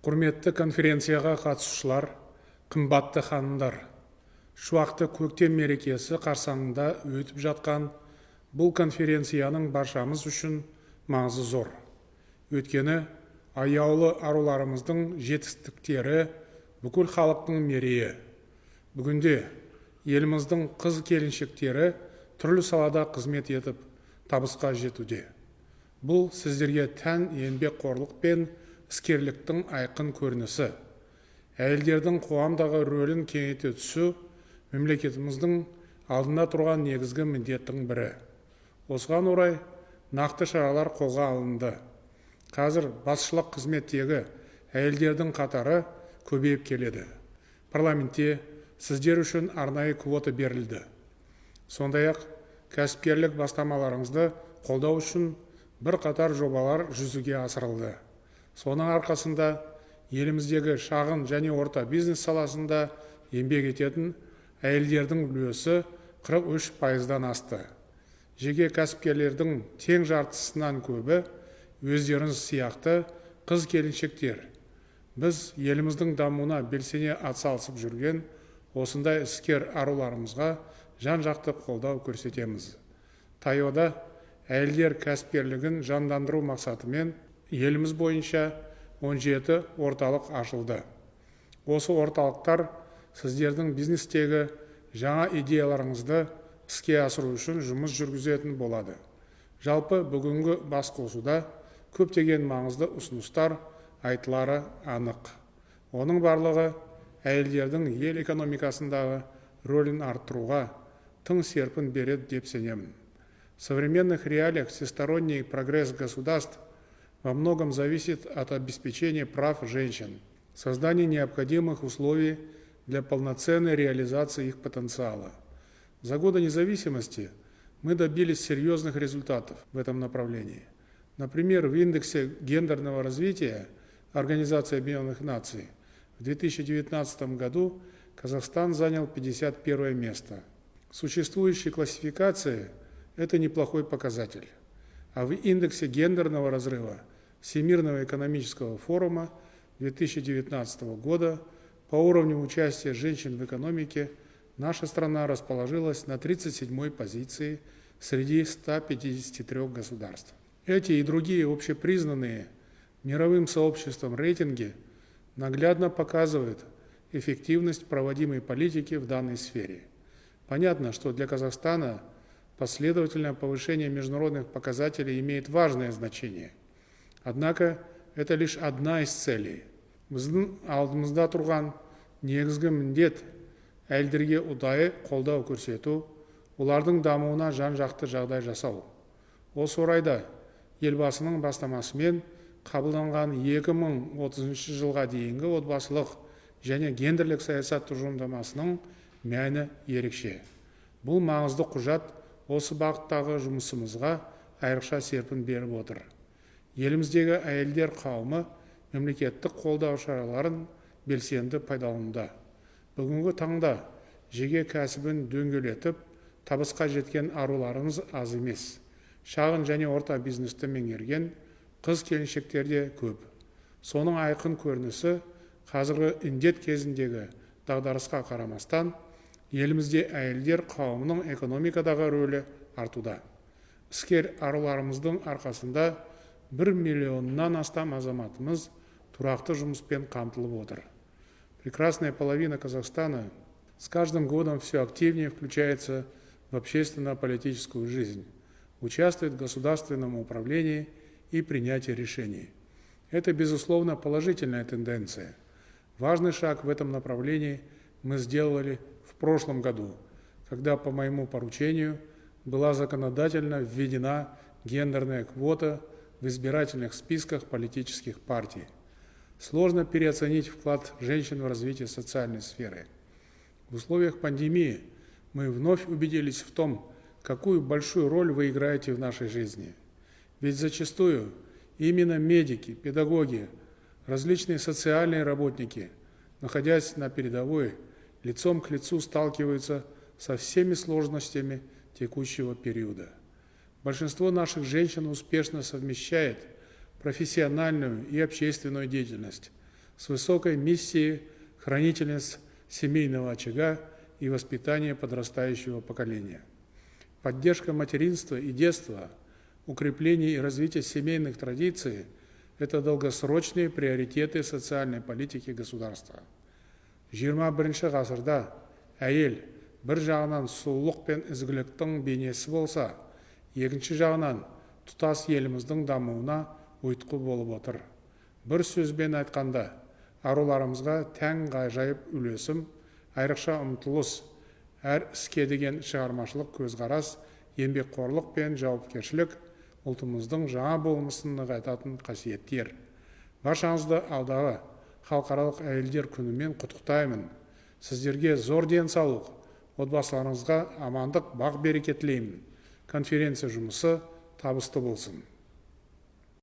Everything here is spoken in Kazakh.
құрметті конференцияға қатысушылар қымбатты ханымдар шуақты көктем мерекесі қарсаңында өтіп жатқан бұл конференцияның баршамыз үшін маңызы зор. Өйткені аяулы аруларымыздың жетістіктері бүкіл халықтың мерейі. Бүгінде еліміздің қыз келіншектері түрлі салада қызмет етіп табысқа жетуде. Бұл сіздерге тән еңбекқорлық пен іскерліктің айқын көрінісі. Әйелдердің қоғамдағы рөлін кеңейте түсу мемлекетіміздің алдында тұрған негізгі міндеттің бірі. Осыған орай нақты шаралар қолға алынды. Қазір басшылық қызметтегі әйелдердің қатары көбейіп келеді. Парламентте сіздер үшін арнайы квота берілді. Сондай ақ кәсіпкерлік бастамаларыңызды қолдау үшін бірқатар жобалар жүзеге асырылды. Соның арқасында еліміздегі шағын және орта бизнес саласында еңбек ететін әйелдердің үлесі 43 пайыздан асты. Жеке кәсіпкерлердің тең жартысынан көбі өздеріңіз сияқты қыз келіншектер біз еліміздің дамуына белсене атсалысып жүрген осындай іскер аруларымызға жан жақты қолдау көрсетеміз. Таяуда әйелдер кәсіпкерлігін жандандыру мақсатымен еліміз бойынша 17 орталық ашылды. Осы орталықтар сіздердің бизнестегі жаңа идеяларыңызды іске асыру үшін жұмыс жүргізетін болады. Жалпы бүгінгі басқосуда көптеген маңызды ұсыныстар айтылары анық. Оның барлығы әйелдердің ел экономикасындағы рөлін арттыруға тың серпін береді деп сенемін. В современных реалиях всесторонний прогресс государств во многом зависит от обеспечения прав женщин, создания необходимых условий для полноценной реализации их потенциала. За годы независимости мы добились серьезных результатов в этом направлении. Например, в индексе гендерного развития Организации Объединенных Наций в 2019 году Казахстан занял 51 место. В существующей классификации – это неплохой показатель. А в индексе гендерного разрыва Всемирного экономического форума 2019 года по уровню участия женщин в экономике наша страна расположилась на 37-й позиции среди 153 государств. Эти и другие общепризнанные мировым сообществом рейтинги наглядно показывают эффективность проводимой политики в данной сфере. Понятно, что для Казахстана – последовательное повышение международных показателей имеет важное значение. Однако это лишь одна из целей. Біздің алдымызда тұрған негізгі міндет әйелдерге ұдайы қолдау көрсету, олардың дамуына жан-жақты жағдай жасау. Осы орайда елбасының бастамасымен қабылданған 2030 жылға дейінгі отбасылық және гендерлік саясат тұжырымдамасының мәні ерекше. Бұл маңызды құжат осы бағыттағы жұмысымызға айрықша серпін беріп отыр. Еліміздегі әйелдер қауымы мемлекеттік қолдау шараларын белсенді пайдалануда. Бүгінгі таңда жеке кәсібін дөңгелетіп табысқа жеткен аруларымыз аз емес. Шағын және орта бизнесті меңгерген қыз келіншектер де көп. Соның айқын көрінісі қазіргі індет кезіндегі дағдарысқа қарамастан елімізде әйелдер қауымының экономикадағы рөлі артуда іскер аруларымыздың арқасында бір миллионнан астам азаматымыз тұрақты жұмыспен қамтылып отыр прекрасная половина казахстана с каждым годом все активнее включается в общественно-политическую жизнь участвует в государственном управлении и принятии решений это безусловно положительная тенденция важный шаг в этом направлении мы сделали прошлом году, когда по моему поручению была законодательно введена гендерная квота в избирательных списках политических партий. Сложно переоценить вклад женщин в развитие социальной сферы. В условиях пандемии мы вновь убедились в том, какую большую роль вы играете в нашей жизни. Ведь зачастую именно медики, педагоги, различные социальные работники, находясь на передовой, лицом к лицу сталкиваются со всеми сложностями текущего периода. Большинство наших женщин успешно совмещает профессиональную и общественную деятельность, с высокой миссией хранительниц семейного очага и воспитания подрастающего поколения. Поддержка материнства и детства, укрепление и развитие семейных традиций – это долгосрочные приоритеты социальной политики государства. 21 ғасырда әйел бір жағынан сұлулық пен ізгіліктің бейнесі болса, екінші жағынан тұтас еліміздің дамуына ұйытқы болып отыр. Бір сөзбен айтқанда, аруларымызға тән ғажайып үлесім, айрықша ұмтылыс, әр іске деген шығармашылық көзқарас, еңбекқорлық пен жауапкершілік ұлтымыздың жаңа болмысын нығайтатын қасиеттер. Баршаңызды алдағы халықаралық әйелдер күнімен құттықтаймын. Сіздерге зор денсаулық, отбасыларыңызға амандық, бақ береке тілеймін. Конференция жұмысы табысты болсын.